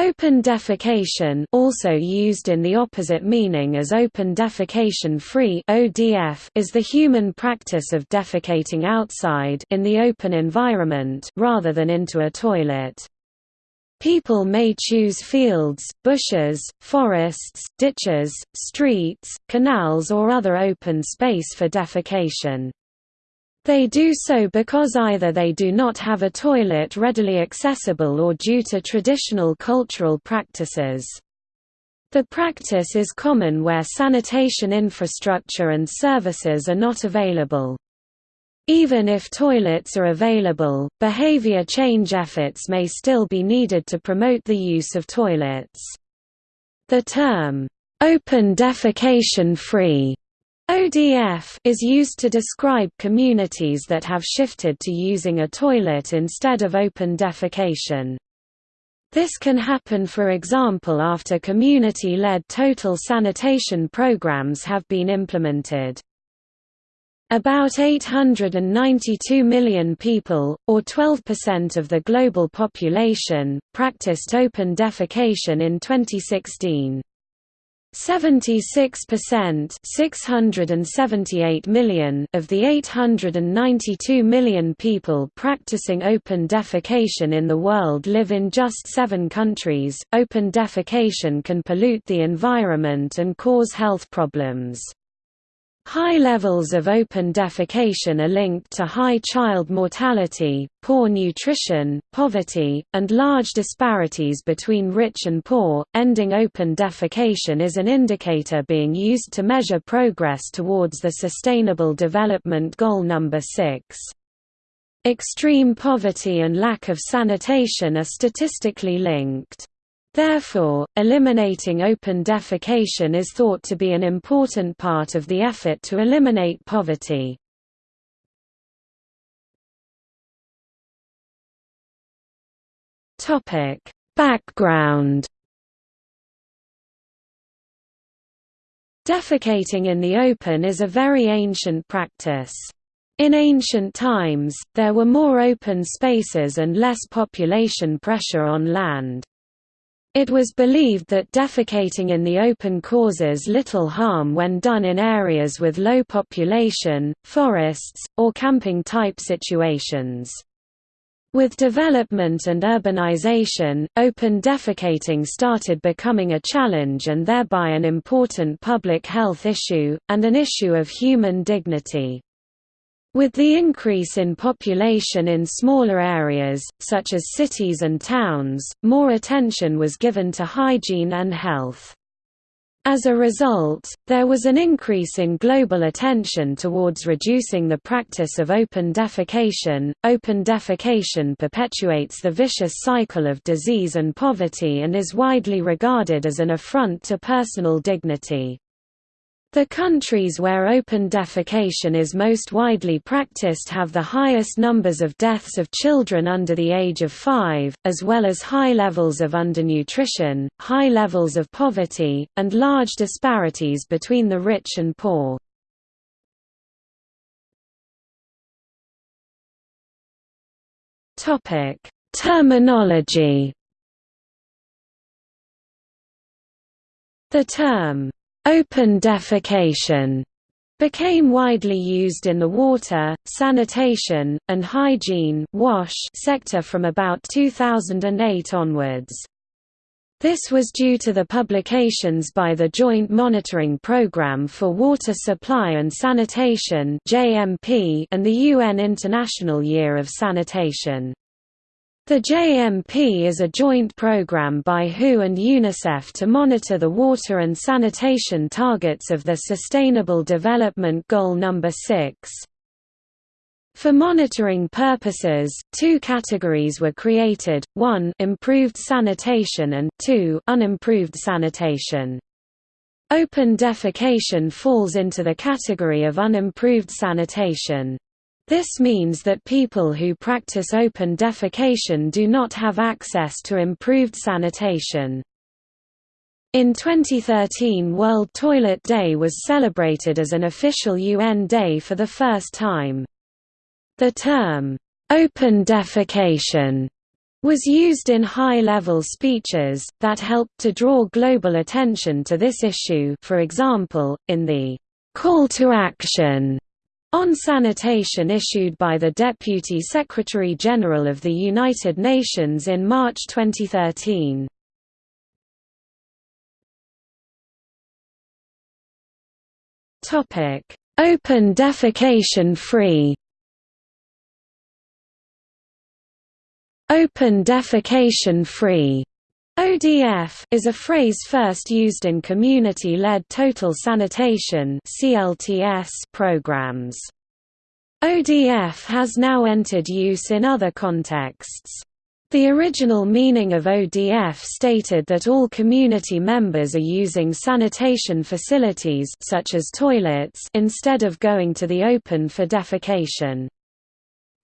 Open defecation also used in the opposite meaning as open defecation free ODF is the human practice of defecating outside in the open environment rather than into a toilet. People may choose fields, bushes, forests, ditches, streets, canals or other open space for defecation. They do so because either they do not have a toilet readily accessible or due to traditional cultural practices. The practice is common where sanitation infrastructure and services are not available. Even if toilets are available, behavior change efforts may still be needed to promote the use of toilets. The term, "'open defecation-free' ODF is used to describe communities that have shifted to using a toilet instead of open defecation. This can happen for example after community-led total sanitation programs have been implemented. About 892 million people, or 12% of the global population, practiced open defecation in 2016. 76% 678 million of the 892 million people practicing open defecation in the world live in just seven countries. Open defecation can pollute the environment and cause health problems. High levels of open defecation are linked to high child mortality, poor nutrition, poverty, and large disparities between rich and poor. Ending open defecation is an indicator being used to measure progress towards the Sustainable Development Goal number 6. Extreme poverty and lack of sanitation are statistically linked. Therefore, eliminating open defecation is thought to be an important part of the effort to eliminate poverty. Background Defecating in the open is a very ancient practice. In ancient times, there were more open spaces and less population pressure on land. It was believed that defecating in the open causes little harm when done in areas with low population, forests, or camping-type situations. With development and urbanization, open defecating started becoming a challenge and thereby an important public health issue, and an issue of human dignity. With the increase in population in smaller areas, such as cities and towns, more attention was given to hygiene and health. As a result, there was an increase in global attention towards reducing the practice of open defecation. Open defecation perpetuates the vicious cycle of disease and poverty and is widely regarded as an affront to personal dignity. The countries where open defecation is most widely practiced have the highest numbers of deaths of children under the age of 5, as well as high levels of undernutrition, high levels of poverty, and large disparities between the rich and poor. Terminology The term Open defecation became widely used in the water, sanitation, and hygiene wash sector from about 2008 onwards. This was due to the publications by the Joint Monitoring Programme for Water Supply and Sanitation and the UN International Year of Sanitation. The JMP is a joint program by WHO and UNICEF to monitor the water and sanitation targets of the Sustainable Development Goal No. 6. For monitoring purposes, two categories were created, 1 improved sanitation and 2 unimproved sanitation. Open defecation falls into the category of unimproved sanitation. This means that people who practice open defecation do not have access to improved sanitation. In 2013 World Toilet Day was celebrated as an official UN day for the first time. The term, "'open defecation' was used in high-level speeches, that helped to draw global attention to this issue for example, in the «call to action» on sanitation issued by the Deputy Secretary-General of the United Nations in March 2013. Open defecation free Open defecation free ODF is a phrase first used in community-led total sanitation (CLTS) programs. ODF has now entered use in other contexts. The original meaning of ODF stated that all community members are using sanitation facilities such as toilets instead of going to the open for defecation.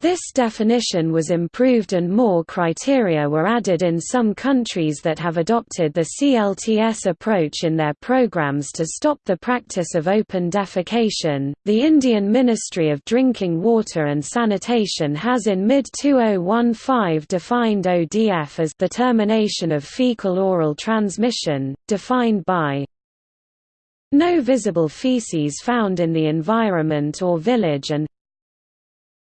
This definition was improved and more criteria were added in some countries that have adopted the CLTS approach in their programs to stop the practice of open defecation. The Indian Ministry of Drinking Water and Sanitation has in mid 2015 defined ODF as the termination of fecal oral transmission, defined by no visible feces found in the environment or village and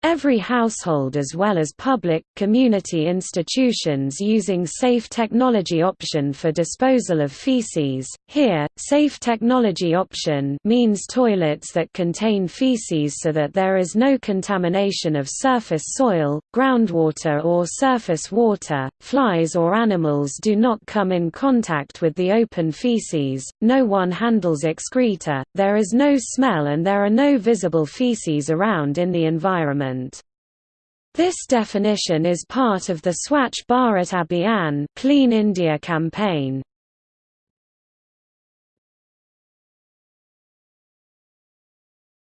Every household as well as public, community institutions using safe technology option for disposal of feces. Here, safe technology option means toilets that contain feces so that there is no contamination of surface soil, groundwater or surface water, flies or animals do not come in contact with the open feces, no one handles excreta, there is no smell and there are no visible feces around in the environment. This definition is part of the Swachh Bharat Abhiyan Clean India campaign.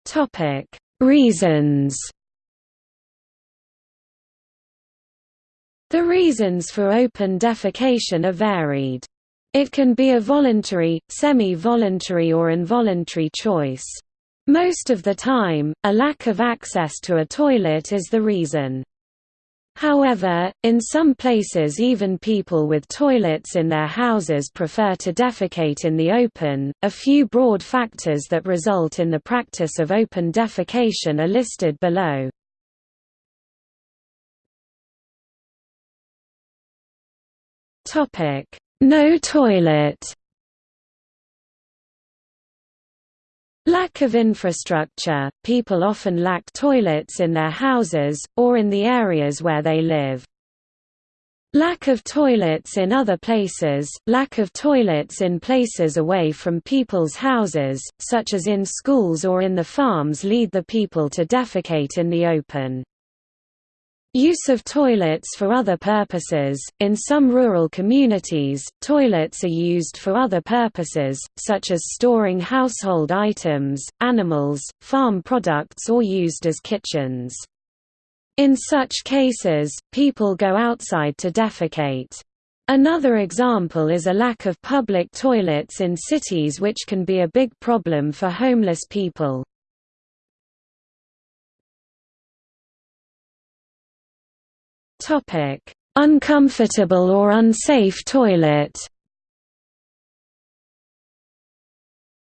Topic: Reasons. The reasons for open defecation are varied. It can be a voluntary, semi-voluntary or involuntary choice. Most of the time, a lack of access to a toilet is the reason. However, in some places even people with toilets in their houses prefer to defecate in the open. A few broad factors that result in the practice of open defecation are listed below. Topic: No toilet. Lack of infrastructure – People often lack toilets in their houses, or in the areas where they live. Lack of toilets in other places – Lack of toilets in places away from people's houses, such as in schools or in the farms lead the people to defecate in the open. Use of toilets for other purposes – In some rural communities, toilets are used for other purposes, such as storing household items, animals, farm products or used as kitchens. In such cases, people go outside to defecate. Another example is a lack of public toilets in cities which can be a big problem for homeless people. Topic: Uncomfortable or unsafe toilet.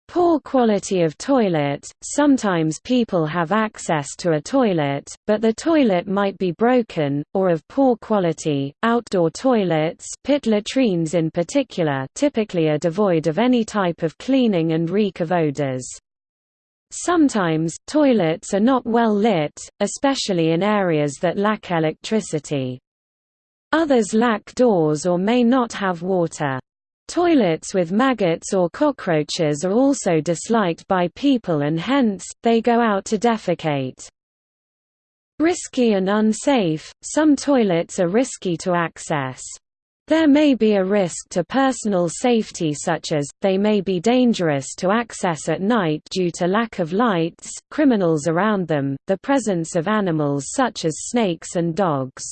Poor quality of toilet – Sometimes people have access to a toilet, but the toilet might be broken, or of poor quality. Outdoor toilets pit latrines in particular typically are devoid of any type of cleaning and reek of odors. Sometimes, toilets are not well lit, especially in areas that lack electricity. Others lack doors or may not have water. Toilets with maggots or cockroaches are also disliked by people and hence, they go out to defecate. Risky and unsafe – Some toilets are risky to access. There may be a risk to personal safety such as, they may be dangerous to access at night due to lack of lights, criminals around them, the presence of animals such as snakes and dogs.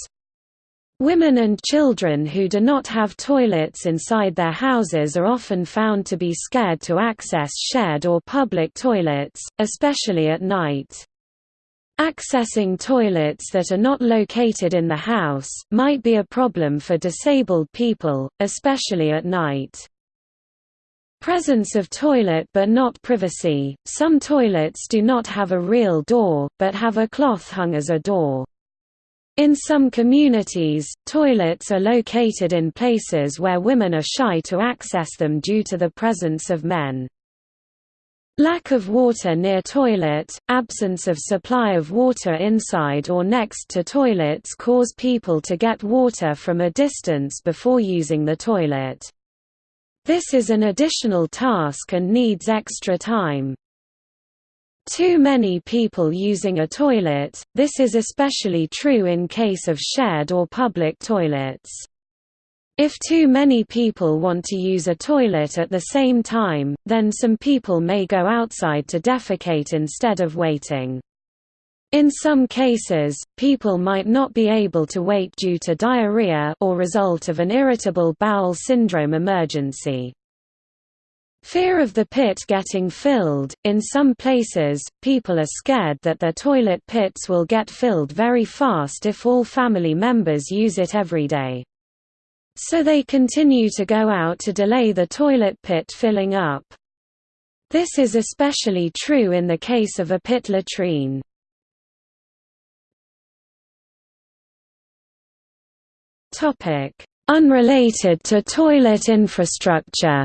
Women and children who do not have toilets inside their houses are often found to be scared to access shared or public toilets, especially at night. Accessing toilets that are not located in the house, might be a problem for disabled people, especially at night. Presence of toilet but not privacy – Some toilets do not have a real door, but have a cloth hung as a door. In some communities, toilets are located in places where women are shy to access them due to the presence of men. Lack of water near toilet, absence of supply of water inside or next to toilets cause people to get water from a distance before using the toilet. This is an additional task and needs extra time. Too many people using a toilet, this is especially true in case of shared or public toilets. If too many people want to use a toilet at the same time, then some people may go outside to defecate instead of waiting. In some cases, people might not be able to wait due to diarrhea or result of an irritable bowel syndrome emergency. Fear of the pit getting filled – In some places, people are scared that their toilet pits will get filled very fast if all family members use it every day. So they continue to go out to delay the toilet pit filling up. This is especially true in the case of a pit latrine. Unrelated to toilet infrastructure.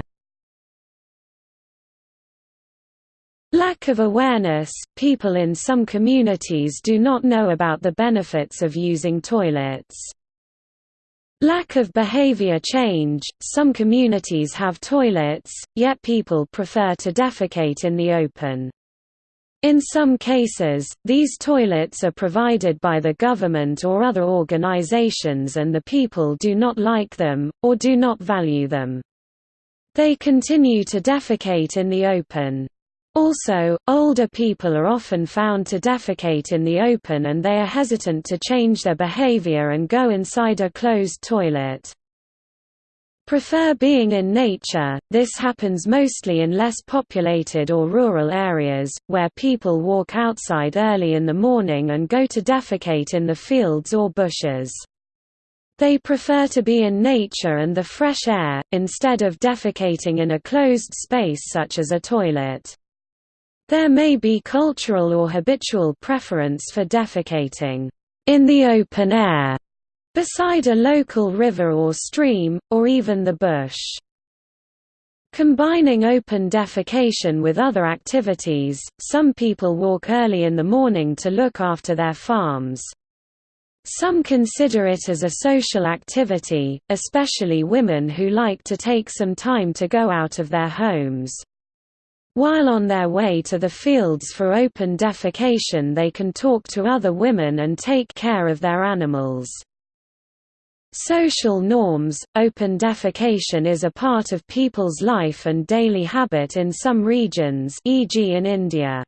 Lack of awareness – People in some communities do not know about the benefits of using toilets. Lack of behavior change – Some communities have toilets, yet people prefer to defecate in the open. In some cases, these toilets are provided by the government or other organizations and the people do not like them, or do not value them. They continue to defecate in the open. Also, older people are often found to defecate in the open and they are hesitant to change their behavior and go inside a closed toilet prefer being in nature. This happens mostly in less populated or rural areas, where people walk outside early in the morning and go to defecate in the fields or bushes. They prefer to be in nature and the fresh air, instead of defecating in a closed space such as a toilet. There may be cultural or habitual preference for defecating in the open air beside a local river or stream, or even the bush. Combining open defecation with other activities, some people walk early in the morning to look after their farms. Some consider it as a social activity, especially women who like to take some time to go out of their homes. While on their way to the fields for open defecation they can talk to other women and take care of their animals. Social norms – Open defecation is a part of people's life and daily habit in some regions e.g. in India.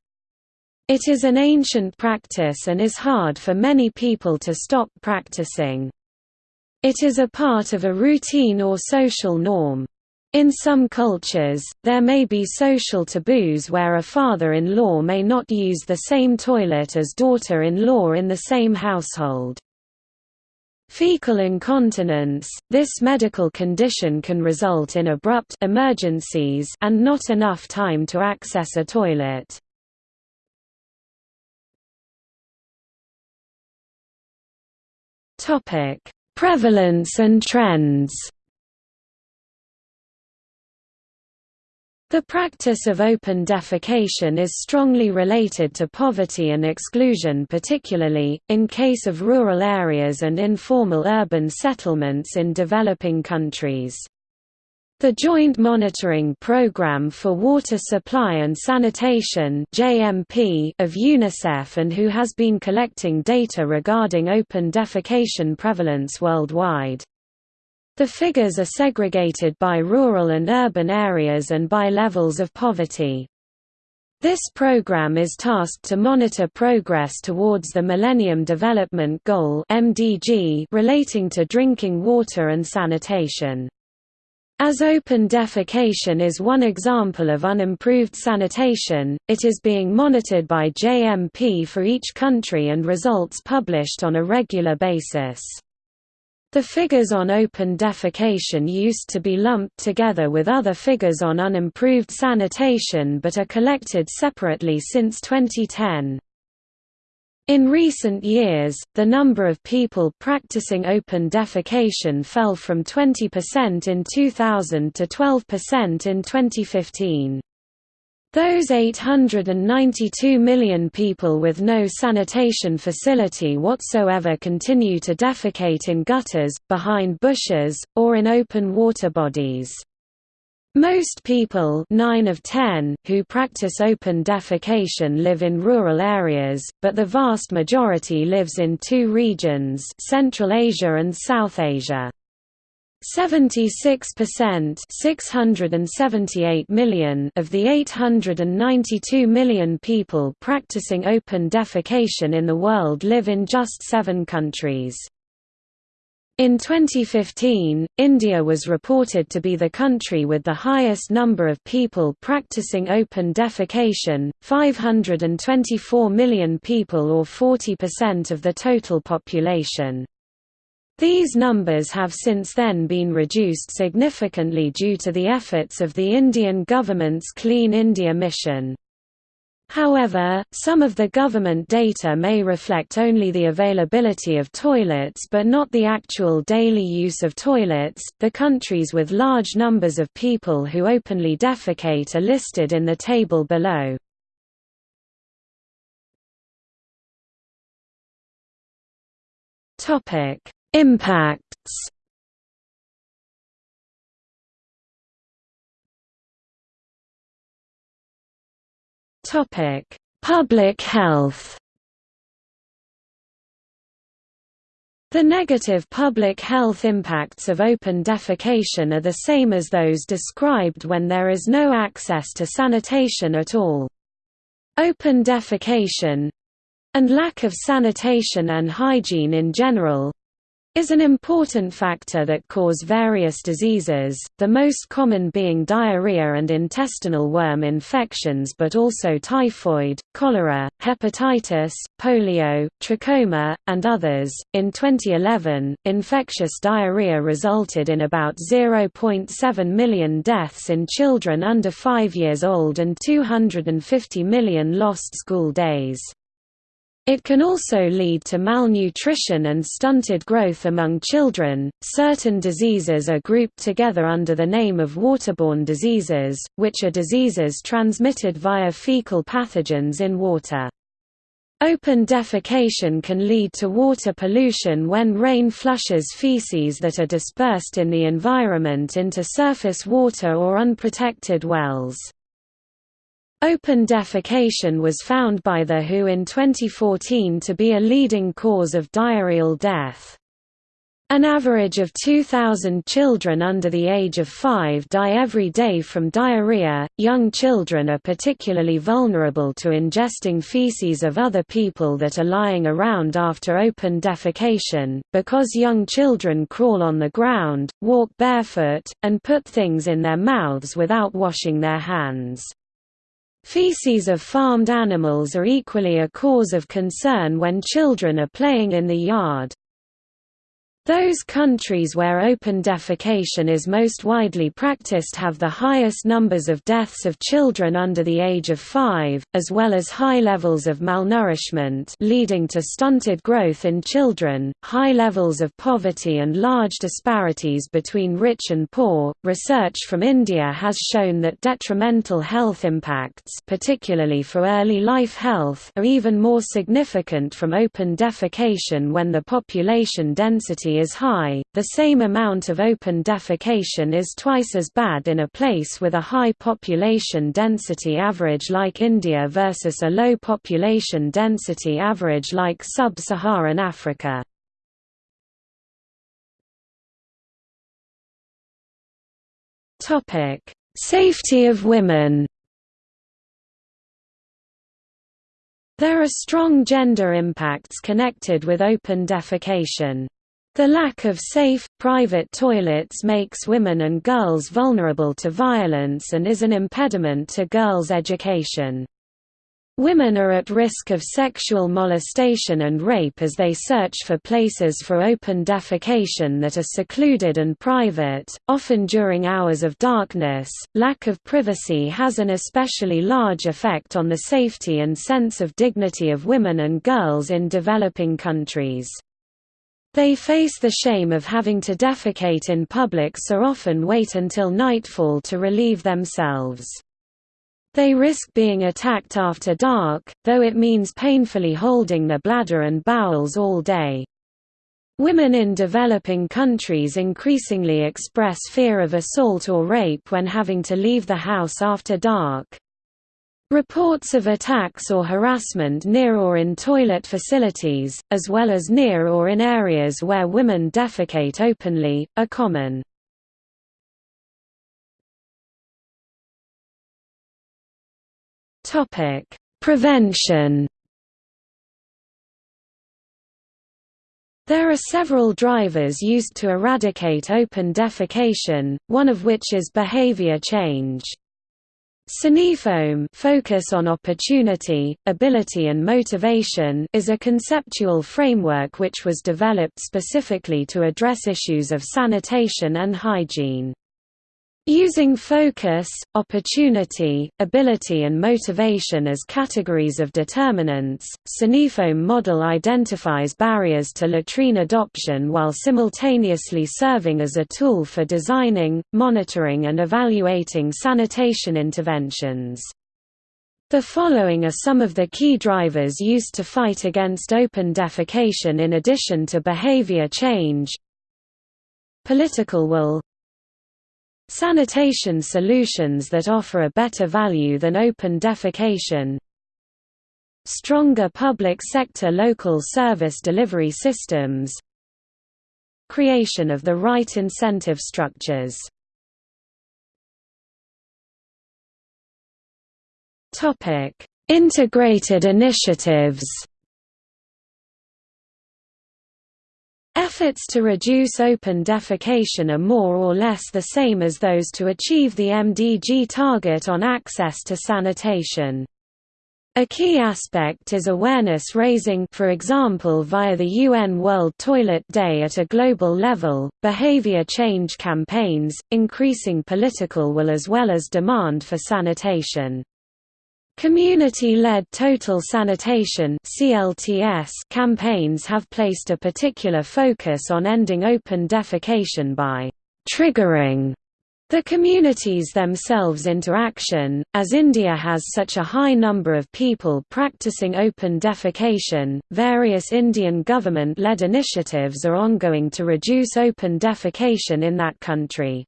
It is an ancient practice and is hard for many people to stop practicing. It is a part of a routine or social norm. In some cultures, there may be social taboos where a father-in-law may not use the same toilet as daughter-in-law in the same household. Fecal incontinence – This medical condition can result in abrupt emergencies and not enough time to access a toilet. Prevalence and trends The practice of open defecation is strongly related to poverty and exclusion particularly, in case of rural areas and informal urban settlements in developing countries. The Joint Monitoring Programme for Water Supply and Sanitation of UNICEF and WHO has been collecting data regarding open defecation prevalence worldwide. The figures are segregated by rural and urban areas and by levels of poverty. This program is tasked to monitor progress towards the Millennium Development Goal (MDG) relating to drinking water and sanitation. As open defecation is one example of unimproved sanitation, it is being monitored by JMP for each country and results published on a regular basis. The figures on open defecation used to be lumped together with other figures on unimproved sanitation but are collected separately since 2010. In recent years, the number of people practicing open defecation fell from 20% in 2000 to 12% in 2015. Those 892 million people with no sanitation facility whatsoever continue to defecate in gutters, behind bushes, or in open water bodies. Most people 9 of 10 who practice open defecation live in rural areas, but the vast majority lives in two regions Central Asia and South Asia. 76% 678 million of the 892 million people practicing open defecation in the world live in just seven countries. In 2015, India was reported to be the country with the highest number of people practicing open defecation, 524 million people or 40% of the total population. These numbers have since then been reduced significantly due to the efforts of the Indian government's Clean India mission. However, some of the government data may reflect only the availability of toilets but not the actual daily use of toilets. The countries with large numbers of people who openly defecate are listed in the table below. Topic: Impacts Topic: Public health. The negative public health impacts of open defecation are the same as those described when there is no access to sanitation at all. Open defecation—and lack of sanitation and hygiene in general, is an important factor that cause various diseases, the most common being diarrhea and intestinal worm infections but also typhoid, cholera, hepatitis, polio, trachoma, and others. In 2011, infectious diarrhea resulted in about 0.7 million deaths in children under 5 years old and 250 million lost school days. It can also lead to malnutrition and stunted growth among children. Certain diseases are grouped together under the name of waterborne diseases, which are diseases transmitted via fecal pathogens in water. Open defecation can lead to water pollution when rain flushes feces that are dispersed in the environment into surface water or unprotected wells. Open defecation was found by the WHO in 2014 to be a leading cause of diarrheal death. An average of 2,000 children under the age of 5 die every day from diarrhea. Young children are particularly vulnerable to ingesting feces of other people that are lying around after open defecation, because young children crawl on the ground, walk barefoot, and put things in their mouths without washing their hands. Feces of farmed animals are equally a cause of concern when children are playing in the yard. Those countries where open defecation is most widely practiced have the highest numbers of deaths of children under the age of 5, as well as high levels of malnourishment leading to stunted growth in children, high levels of poverty and large disparities between rich and poor. Research from India has shown that detrimental health impacts, particularly for early life health, are even more significant from open defecation when the population density is high, the same amount of open defecation is twice as bad in a place with a high population density average like India versus a low population density average like sub-Saharan Africa. Safety of women There are strong gender impacts connected with open defecation. The lack of safe, private toilets makes women and girls vulnerable to violence and is an impediment to girls' education. Women are at risk of sexual molestation and rape as they search for places for open defecation that are secluded and private, often during hours of darkness. Lack of privacy has an especially large effect on the safety and sense of dignity of women and girls in developing countries. They face the shame of having to defecate in public so often wait until nightfall to relieve themselves. They risk being attacked after dark, though it means painfully holding their bladder and bowels all day. Women in developing countries increasingly express fear of assault or rape when having to leave the house after dark. Reports of attacks or harassment near or in toilet facilities, as well as near or in areas where women defecate openly, are common. Prevention There are several drivers used to eradicate open defecation, one of which is behavior change. SaniFOAM focus on opportunity, ability and motivation is a conceptual framework which was developed specifically to address issues of sanitation and hygiene. Using focus, opportunity, ability and motivation as categories of determinants, SaniFOAM model identifies barriers to latrine adoption while simultaneously serving as a tool for designing, monitoring and evaluating sanitation interventions. The following are some of the key drivers used to fight against open defecation in addition to behavior change Political will Sanitation solutions that offer a better value than open defecation Stronger public sector local service delivery systems Creation of the right incentive structures. Integrated initiatives Efforts to reduce open defecation are more or less the same as those to achieve the MDG target on access to sanitation. A key aspect is awareness raising for example via the UN World Toilet Day at a global level, behavior change campaigns, increasing political will as well as demand for sanitation. Community-led total sanitation campaigns have placed a particular focus on ending open defecation by «triggering» the communities themselves into action. As India has such a high number of people practicing open defecation, various Indian government-led initiatives are ongoing to reduce open defecation in that country.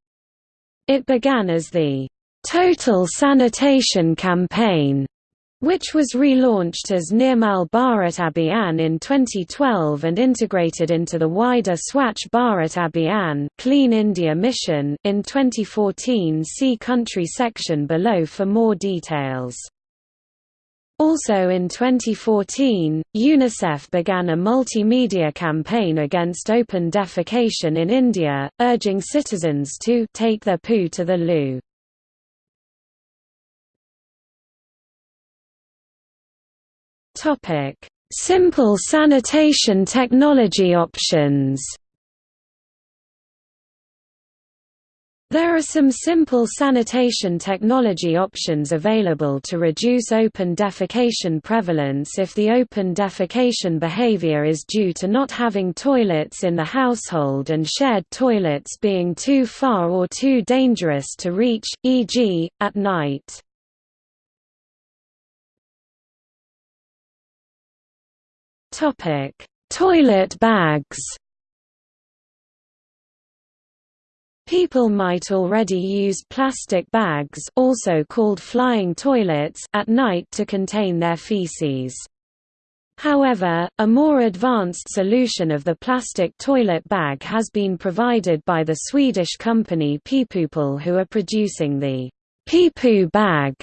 It began as the Total Sanitation Campaign, which was relaunched as Nirmal Bharat Abhiyan in 2012 and integrated into the wider Swachh Bharat Abhiyan Clean India Mission in 2014 see country section below for more details. Also in 2014, UNICEF began a multimedia campaign against open defecation in India, urging citizens to take their poo to the loo. Topic: Simple sanitation technology options. There are some simple sanitation technology options available to reduce open defecation prevalence if the open defecation behavior is due to not having toilets in the household and shared toilets being too far or too dangerous to reach, e.g., at night. Topic: Toilet bags. People might already use plastic bags also called flying toilets at night to contain their feces. However, a more advanced solution of the plastic toilet bag has been provided by the Swedish company Peepoople who are producing the Peepoo bag,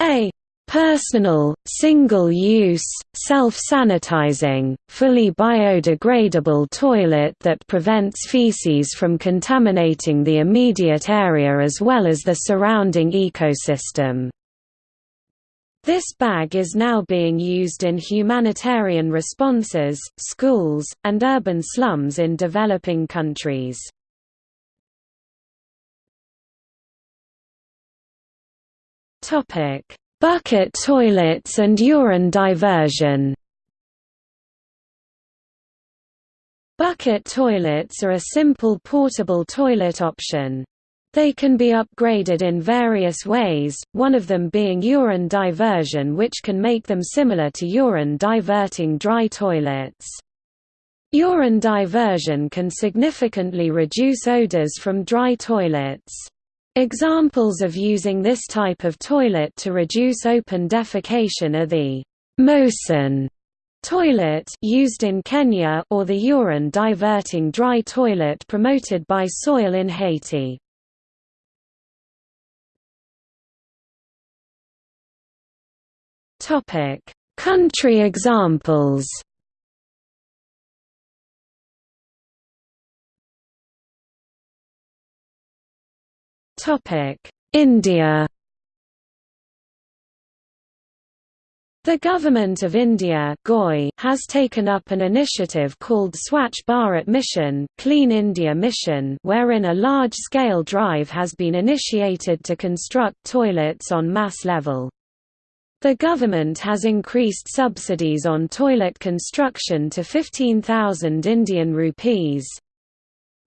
a personal, single-use, self-sanitizing, fully biodegradable toilet that prevents feces from contaminating the immediate area as well as the surrounding ecosystem. This bag is now being used in humanitarian responses, schools, and urban slums in developing countries. Bucket toilets and urine diversion Bucket toilets are a simple portable toilet option. They can be upgraded in various ways, one of them being urine diversion which can make them similar to urine diverting dry toilets. Urine diversion can significantly reduce odors from dry toilets. Examples of using this type of toilet to reduce open defecation are the MoSan toilet used in Kenya or the urine diverting dry toilet promoted by Soil in Haiti. Topic: Country examples. India. The Government of India has taken up an initiative called Swachh Bharat Mission, Clean India Mission wherein a large-scale drive has been initiated to construct toilets on mass level. The government has increased subsidies on toilet construction to 15,000 Indian rupees.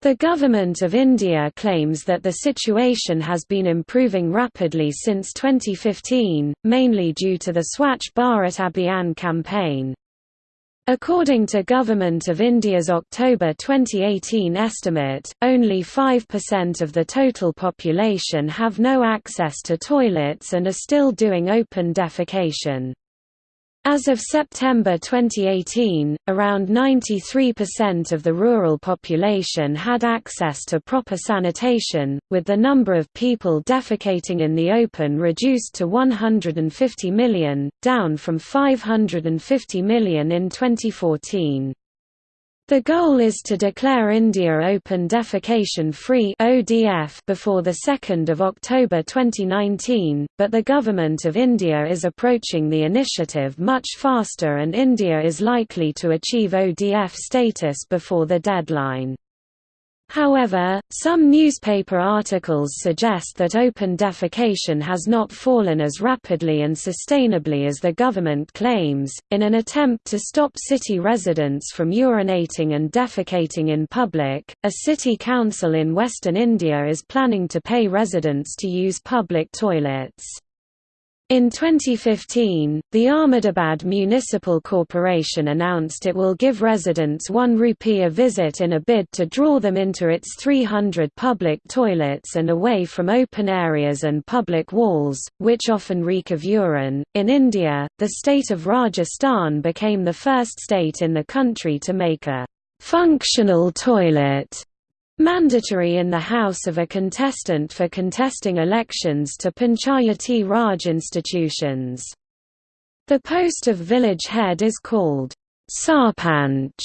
The Government of India claims that the situation has been improving rapidly since 2015, mainly due to the Swachh Bharat Abhiyan campaign. According to Government of India's October 2018 estimate, only 5% of the total population have no access to toilets and are still doing open defecation. As of September 2018, around 93% of the rural population had access to proper sanitation, with the number of people defecating in the open reduced to 150 million, down from 550 million in 2014. The goal is to declare India open defecation-free (ODF) before the 2nd of October 2019, but the government of India is approaching the initiative much faster and India is likely to achieve ODF status before the deadline. However, some newspaper articles suggest that open defecation has not fallen as rapidly and sustainably as the government claims. In an attempt to stop city residents from urinating and defecating in public, a city council in western India is planning to pay residents to use public toilets. In 2015, the Ahmedabad Municipal Corporation announced it will give residents 1 rupee a visit in a bid to draw them into its 300 public toilets and away from open areas and public walls, which often reek of urine. In India, the state of Rajasthan became the first state in the country to make a functional toilet Mandatory in the house of a contestant for contesting elections to Panchayati Raj institutions. The post of village head is called Sarpanch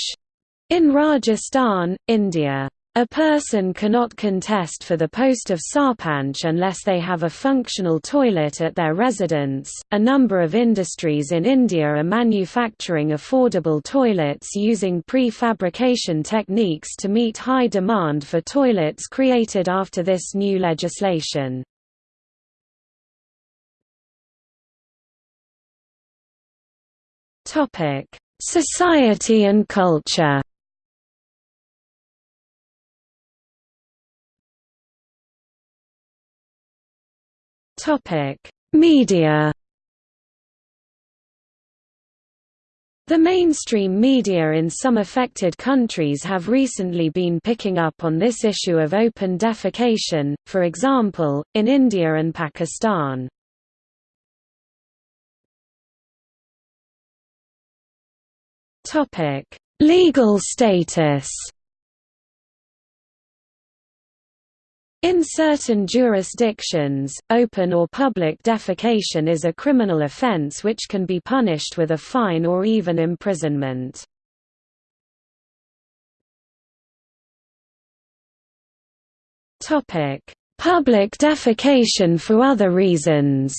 in Rajasthan, India. A person cannot contest for the post of sarpanch unless they have a functional toilet at their residence. A number of industries in India are manufacturing affordable toilets using prefabrication techniques to meet high demand for toilets created after this new legislation. Topic: Society and culture. Media. The mainstream media in some affected countries have recently been picking up on this issue of open defecation, for example, in India and Pakistan. Legal status In certain jurisdictions, open or public defecation is a criminal offense which can be punished with a fine or even imprisonment. Public defecation for other reasons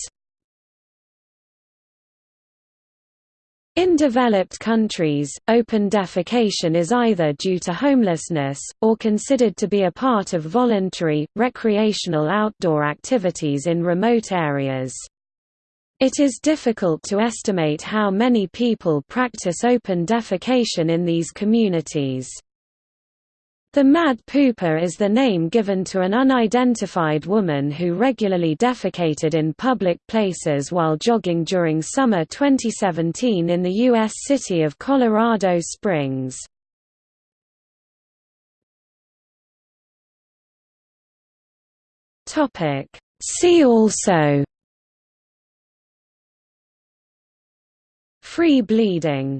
In developed countries, open defecation is either due to homelessness, or considered to be a part of voluntary, recreational outdoor activities in remote areas. It is difficult to estimate how many people practice open defecation in these communities. The Mad Pooper is the name given to an unidentified woman who regularly defecated in public places while jogging during summer 2017 in the U.S. city of Colorado Springs. See also Free bleeding